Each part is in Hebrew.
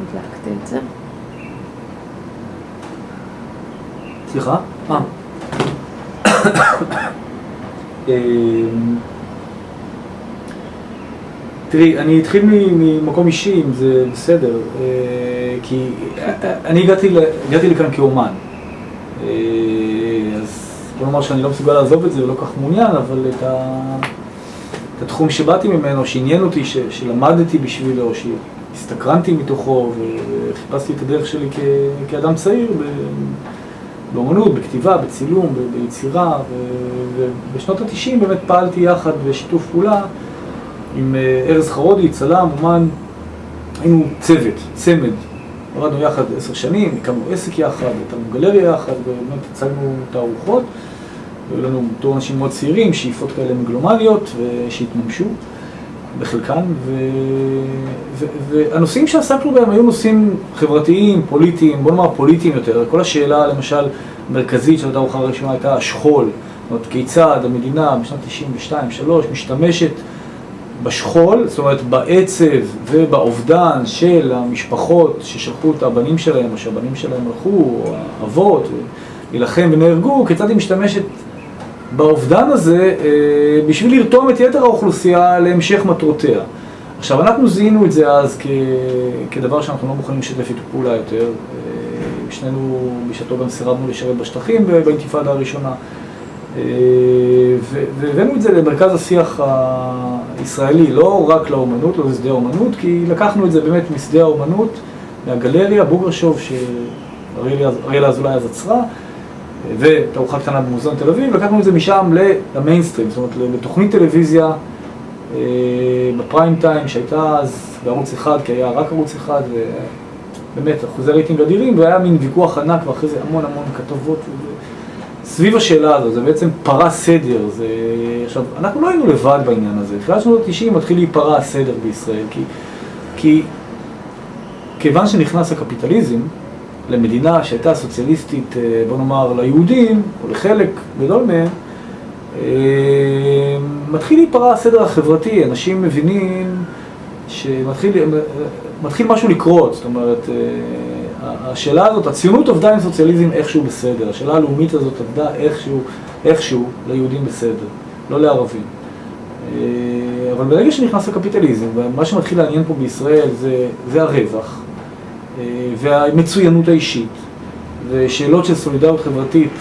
הדלקתי את זה. סליחה? אה. אמ, תראי, אני אתחיל ממקום אישי, אם זה בסדר, אה, כי אני הגעתי, לכאן כאומן. אה, אז בוא נאמר שאני לא מסוגל לעזוב את זה ולא כך מעוניין, אבל את, התחום שבאתי ממנו, שעניין אותי, שלמדתי בשבילו, שהסתקרנתי מתוכו וחיפשתי את הדרך שלי כ, כאדם צעיר באומנות, בכתיבה, בצילום, ביצירה, ובשנות ה-90 באמת פעלתי יחד בשיתוף פעולה עם אה, ארז חרודי, צלם, אומן, היינו צוות, צמד, עבדנו יחד עשר שנים, הקמנו עסק יחד, הייתנו גלריה יחד, ובאמת הצגנו תערוכות, והיו לנו בתור אנשים מאוד צעירים, שאיפות כאלה מגלומניות, שהתממשו בחלקן, ו... ו... והנושאים שעסקנו בהם היו נושאים חברתיים, פוליטיים, בוא נאמר פוליטיים יותר, כל השאלה למשל מרכזית של התערוכה הראשונה הייתה השכול, זאת אומרת כיצד המדינה בשנת 92-3 משתמשת בשכול, זאת אומרת בעצב ובאובדן של המשפחות ששלחו את הבנים שלהם, או שהבנים שלהם הלכו, או האבות, להילחם ונהרגו, כיצד היא משתמשת באובדן הזה אה, בשביל לרתום את יתר האוכלוסייה להמשך מטרותיה. עכשיו, אנחנו זיהינו את זה אז כ... כדבר שאנחנו לא מוכנים לשתף איתו פעולה יותר. אה, שנינו בשעתו גם סירבנו לשרת בשטחים באינתיפאדה הראשונה. אה, והבאנו את זה למרכז השיח הישראלי, לא רק לאומנות, לא לשדה האומנות, כי לקחנו את זה באמת משדה האומנות, מהגלריה, בוגרשוב, שאריאל אזולאי אז עצרה, ותערוכה קטנה במוזיאון תל אביב, לקחנו את זה משם למיינסטרים, זאת אומרת לתוכנית טלוויזיה אה, בפריים טיים שהייתה אז בערוץ אחד, כי היה רק ערוץ אחד, ובאמת אחוזי רייטינג אדירים, והיה מין ויכוח ענק, ואחרי זה המון המון כתבות. סביב השאלה הזו, זה בעצם פרה סדר, זה... עכשיו, אנחנו לא היינו לבד בעניין הזה, תחילת שנות ה-90 מתחיל להיפרע הסדר בישראל, כי, כי כיוון שנכנס הקפיטליזם למדינה שהייתה סוציאליסטית, אה, בוא נאמר, ליהודים, או לחלק גדול מהם, אה, מתחיל להיפרע הסדר החברתי, אנשים מבינים שמתחיל מתחיל משהו לקרות, זאת אומרת, השאלה הזאת, הציונות עבדה עם סוציאליזם איכשהו בסדר, השאלה הלאומית הזאת עבדה איכשהו, איכשהו ליהודים בסדר, לא לערבים. אה, אבל ברגע שנכנס הקפיטליזם, ומה שמתחיל לעניין פה בישראל זה, זה הרווח. אה, והמצוינות האישית ושאלות של סולידריות חברתית.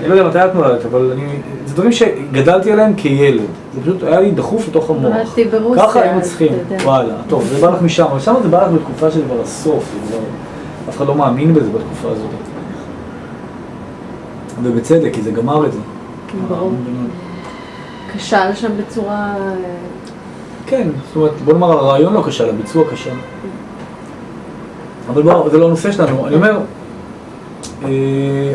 אני לא יודע מתי את נולדת, אבל אני, זה דברים שגדלתי עליהם כילד. זה פשוט היה לי דחוף לתוך המוח. נולדתי ברוסיה. ככה היינו צריכים, וואלה. טוב, זה בא לך משם, אבל שם זה בא לך בתקופה של כבר הסוף. אף אחד לא מאמין בזה בתקופה הזאת. ובצדק, כי זה גמר את זה. ברור. כשל שם בצורה... כן, זאת אומרת, בוא נאמר, הרעיון לא כשל, הביצוע כשל. אבל בואו, זה לא הנושא שלנו. אני אומר, אה,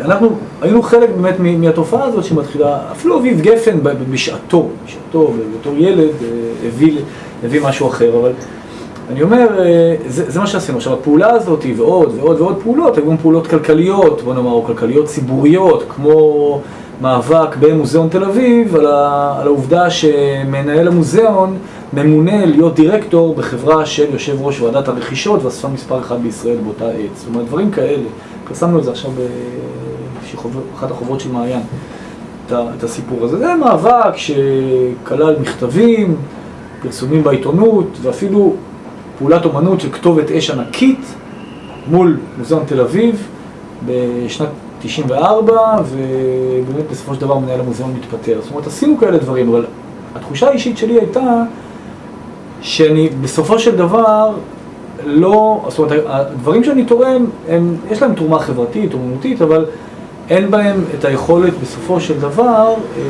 אנחנו היינו חלק באמת מהתופעה הזאת שמתחילה, אפילו אביב גפן בשעתו, בשעתו, בתור ילד, אה, הביא, הביא משהו אחר, אבל אני אומר, אה, זה, זה מה שעשינו. עכשיו, הפעולה הזאת ועוד ועוד ועוד פעולות, היו גם פעולות כלכליות, בוא נאמר, או כלכליות ציבוריות, כמו מאבק במוזיאון תל אביב, על, ה, על העובדה שמנהל המוזיאון ממונה להיות דירקטור בחברה של יושב ראש ועדת הרכישות ואספה מספר אחד בישראל באותה עת. זאת אומרת, דברים כאלה. פרסמנו את זה עכשיו באחת החוברות של מעיין, את הסיפור הזה. זה מאבק שכלל מכתבים, פרסומים בעיתונות, ואפילו פעולת אומנות של כתובת אש ענקית מול מוזיאון תל אביב בשנת 94, ובאמת בסופו של דבר מנהל המוזיאון מתפטר. זאת אומרת, עשינו כאלה דברים, אבל התחושה האישית שלי הייתה שאני בסופו של דבר לא, זאת אומרת, הדברים שאני תורם, הם, יש להם תרומה חברתית, אומנותית, אבל אין בהם את היכולת בסופו של דבר אה,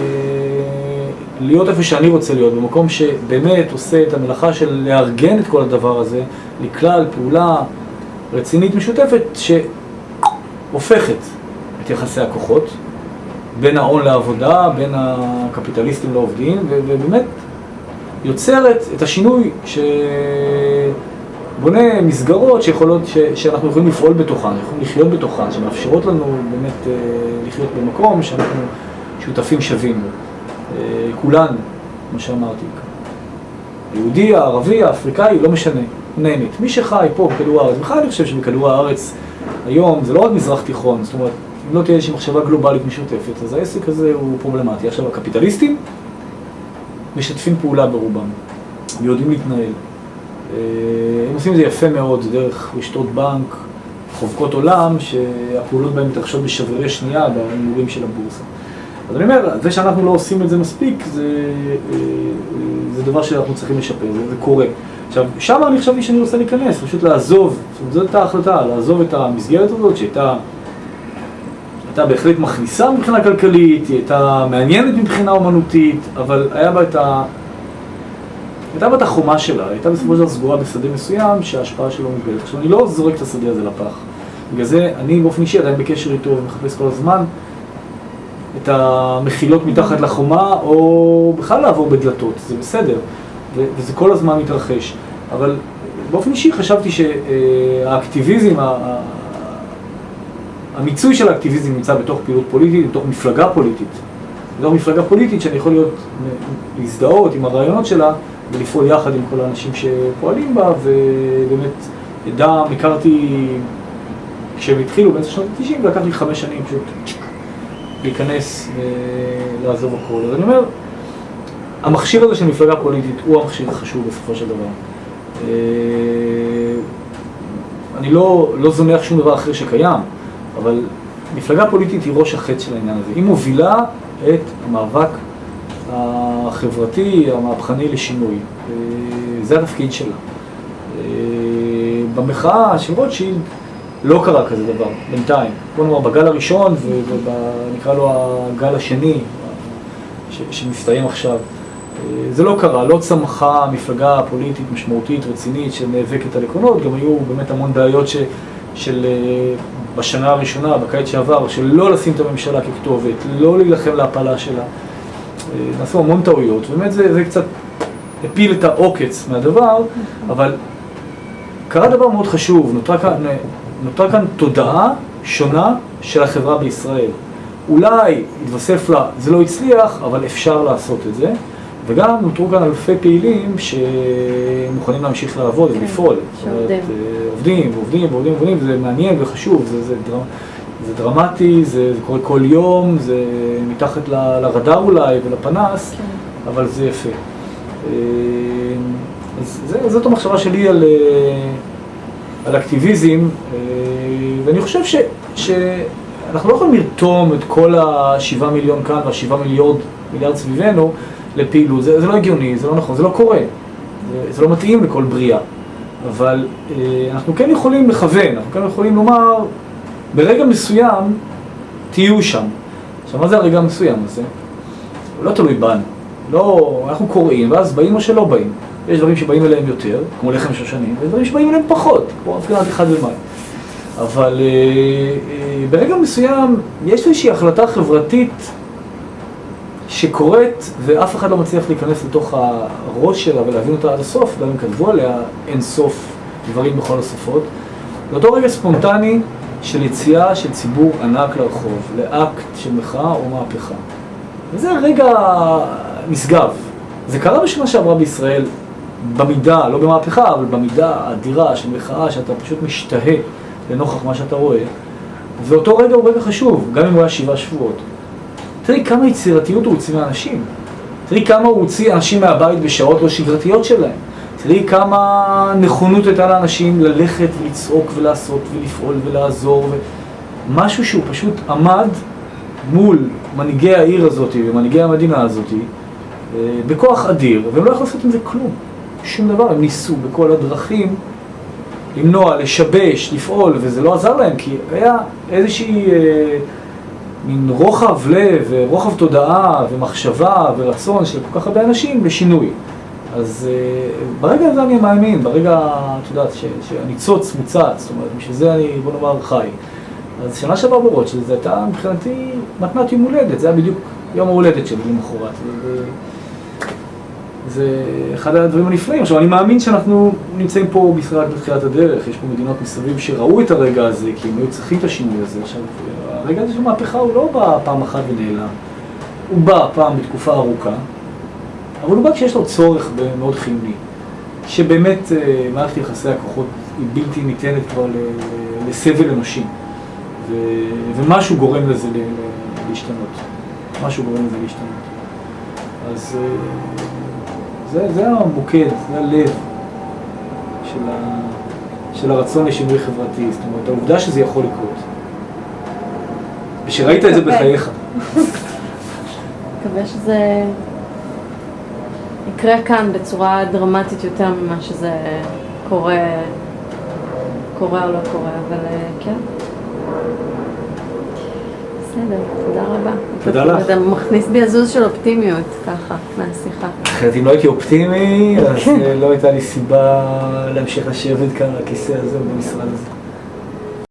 להיות איפה שאני רוצה להיות, במקום שבאמת עושה את המלאכה של לארגן את כל הדבר הזה לכלל פעולה רצינית משותפת שהופכת את יחסי הכוחות בין ההון לעבודה, בין הקפיטליסטים לעובדים, ובאמת יוצרת את השינוי שבונה מסגרות שיכולות, ש... שאנחנו יכולים לפעול בתוכן, יכולים לחיות בתוכן, שמאפשרות לנו באמת אה, לחיות במקום שאנחנו שותפים שווים. כולנו, כמו שאמרתי. היהודי, הערבי, האפריקאי, לא משנה. נהנית. מי שחי פה בכדור הארץ, בכלל אני חושב שבכדור הארץ היום זה לא רק מזרח תיכון, זאת אומרת, אם לא תהיה איזושהי מחשבה גלובלית משותפת, אז העסק הזה הוא פרובלמטי. עכשיו, הקפיטליסטים משתפים פעולה ברובם, ויודעים להתנהל. אה, הם עושים את זה יפה מאוד, זה דרך רשתות בנק, חובקות עולם, שהפעולות בהן מתרחשות בשברירי שנייה בהימורים של הבורסה. אז אני אומר, זה שאנחנו לא עושים את זה מספיק, זה, אה, זה דבר שאנחנו צריכים לשפר, זה, זה קורה. עכשיו, שם אני חשבתי שאני רוצה להיכנס, פשוט לעזוב, זאת אומרת, זאת הייתה ההחלטה, לעזוב את המסגרת הזאת שהייתה הייתה בהחלט מכניסה מבחינה כלכלית, היא הייתה מעניינת מבחינה אומנותית, אבל היה בה את ה... הייתה בה את החומה שלה, הייתה בסופו של דבר סגורה בשדה מסוים שההשפעה שלו מוגבלת. עכשיו, אני לא זורק את השדה הזה לפח. בגלל זה אני באופן אישי עדיין בקשר איתו ומחפש כל הזמן את המחילות מתחת לחומה, או בכלל לעבור בדלתות, זה בסדר, וזה כל הזמן מתרחש. אבל באופן אישי חשבתי שהאקטיביזם, המיצוי של האקטיביזם נמצא בתוך פעילות פוליטית, בתוך מפלגה פוליטית. בתוך מפלגה פוליטית שאני יכול להיות, להזדהות עם הרעיונות שלה ולפעול יחד עם כל האנשים שפועלים בה, ובאמת, אדם, הכרתי, כשהם התחילו באמצע שנות ה-90, ולקח לי חמש שנים פשוט להיכנס ולעזוב הכל. אז אני אומר, המכשיר הזה של מפלגה פוליטית הוא המכשיר החשוב בסופו של דבר. אה, אני לא, לא זונח שום דבר אחר שקיים, אבל מפלגה פוליטית היא ראש החץ של העניין הזה. היא מובילה את המאבק החברתי, המהפכני לשינוי. אה, זה התפקיד שלה. אה, במחאה של רוטשילד לא קרה כזה דבר, בינתיים. בוא נאמר, בגל הראשון ונקרא לו הגל השני, שמסתיים עכשיו. אה, זה לא קרה, לא צמחה מפלגה פוליטית משמעותית, רצינית, שנאבקת על עקרונות, גם היו באמת המון בעיות ש, של בשנה הראשונה, בקיץ שעבר, של לא לשים את הממשלה ככתובת, לא להילחם להפלה שלה. אה, נעשו המון טעויות, באמת זה, זה קצת הפיל את העוקץ מהדבר, אבל קרה דבר מאוד חשוב, נותרה כאן, נותרה כאן תודעה שונה של החברה בישראל. אולי התווסף לה, זה לא הצליח, אבל אפשר לעשות את זה. וגם נותרו כאן אלפי פעילים שמוכנים להמשיך לעבוד ולפעול. שעובדים. עובדים ועובדים ועובדים ועובדים, וזה מעניין וחשוב, זה, זה, דרמ, זה דרמטי, זה, זה קורה כל יום, זה מתחת ל, לרדאר אולי ולפנס, כן. אבל זה יפה. אז זה, זאת המחשבה שלי על, על אקטיביזם, ואני חושב ש, שאנחנו לא יכולים לרתום את כל השבעה מיליון כאן והשבעה מיליארד מיליארד סביבנו לפעילות, זה, זה לא הגיוני, זה לא נכון, זה לא קורה, זה, זה לא מתאים לכל בריאה. אבל אה, אנחנו כן יכולים לכוון, אנחנו כן יכולים לומר, ברגע מסוים תהיו שם. עכשיו, מה זה הרגע המסוים הזה? הוא לא תלוי בנו. לא, אנחנו קוראים, ואז באים או שלא באים. יש דברים שבאים אליהם יותר, כמו לחם שושנים, ויש דברים שבאים אליהם פחות, כמו הפגנת אחד במאי. אבל אה, אה, ברגע מסוים יש איזושהי החלטה חברתית שקורית ואף אחד לא מצליח להיכנס לתוך הראש שלה ולהבין אותה עד הסוף, גם אם כתבו עליה אין סוף דברים בכל השפות. באותו רגע ספונטני של יציאה של ציבור ענק לרחוב, לאקט של מחאה או מהפכה. וזה רגע נשגב. זה קרה בשנה שעברה בישראל במידה, לא במהפכה, אבל במידה האדירה של מחאה שאתה פשוט משתהה לנוכח מה שאתה רואה. ואותו רגע הוא רגע חשוב, גם אם הוא היה שבעה שבועות. תראי כמה יצירתיות הוא הוציא מאנשים. תראי כמה הוא הוציא אנשים מהבית בשעות לא שגרתיות שלהם. תראי כמה נכונות הייתה לאנשים ללכת ולצעוק ולעשות ולפעול ולעזור. ו... משהו שהוא פשוט עמד מול מנהיגי העיר הזאת ומנהיגי המדינה הזאת אה, בכוח אדיר, והם לא יכלו לעשות עם זה כלום. שום דבר, הם ניסו בכל הדרכים למנוע, לשבש, לפעול, וזה לא עזר להם, כי היה איזושהי... מין רוחב לב ורוחב תודעה ומחשבה ורצון של כל כך הרבה אנשים לשינוי. אז uh, ברגע הזה אני מאמין, ברגע, את יודעת, שהניצוץ מוצץ, זאת אומרת, בשביל זה אני, בוא נאמר, חי. אז שנה שעברה ברוטשילד, זו הייתה מבחינתי מתנת יום הולדת, זה היה בדיוק יום ההולדת שלי למחרת. זה אחד הדברים הנפלאים. עכשיו, אני מאמין שאנחנו נמצאים פה בישראל בתחילת הדרך, יש פה מדינות מסביב שראו את הרגע הזה, כי הם היו צריכים את השינוי הזה. עכשיו, הרגע הזה של מהפכה הוא לא בא פעם אחת ונעלם, הוא בא פעם בתקופה ארוכה, אבל הוא בא כשיש לו צורך מאוד חיוני. שבאמת אה, מערכת יחסי הכוחות היא בלתי ניתנת כבר לסבל אנושי. ו- ומשהו גורם לזה להשתנות. משהו גורם לזה להשתנות. אז אה, זה, זה המוקד, זה הלב של, ה, של הרצון לשינוי חברתי. זאת אומרת, העובדה שזה יכול לקרות. ושראית את זה. בחייך. מקווה שזה יקרה כאן בצורה דרמטית יותר ממה שזה קורה, קורה או לא קורה, אבל אה, כן. בסדר, תודה רבה. תודה לך. אתה מכניס בי עזוז של אופטימיות, ככה, מהשיחה. אחרת אם לא הייתי אופטימי, אז אה, לא הייתה לי סיבה להמשיך לשבת כאן על הכיסא הזה במשרד הזה.